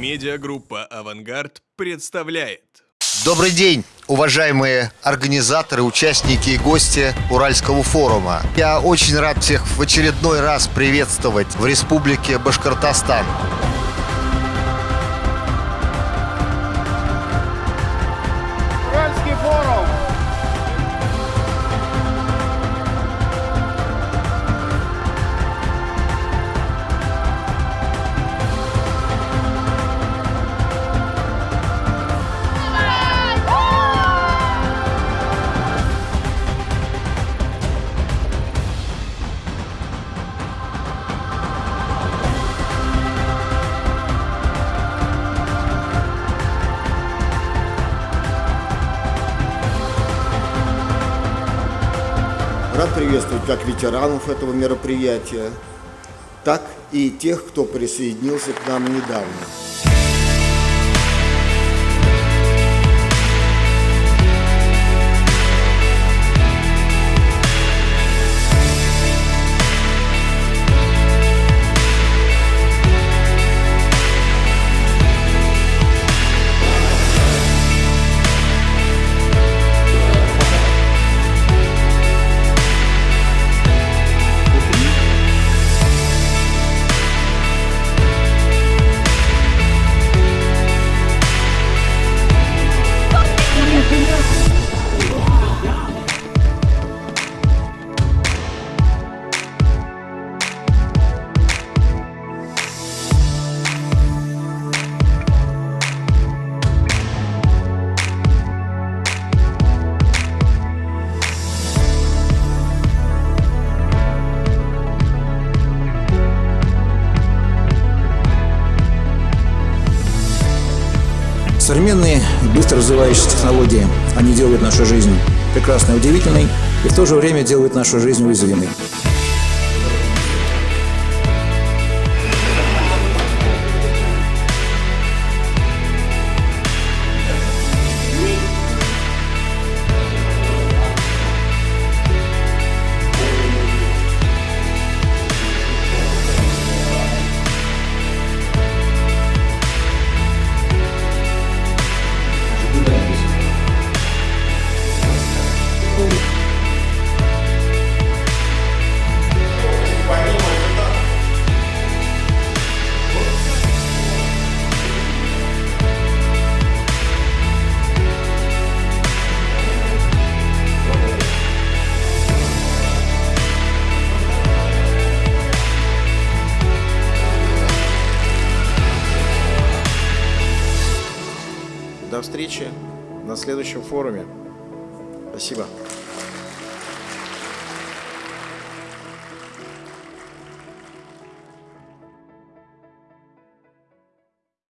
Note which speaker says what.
Speaker 1: Медиагруппа «Авангард» представляет.
Speaker 2: Добрый день, уважаемые организаторы, участники и гости Уральского форума. Я очень рад всех в очередной раз приветствовать в Республике Башкортостан.
Speaker 3: Рад приветствовать как ветеранов этого мероприятия, так и тех, кто присоединился к нам недавно.
Speaker 4: Современные, быстро развивающиеся технологии, они делают нашу жизнь прекрасной, удивительной и в то же время делают нашу жизнь уязвимой.
Speaker 5: Встречи на следующем форуме. Спасибо.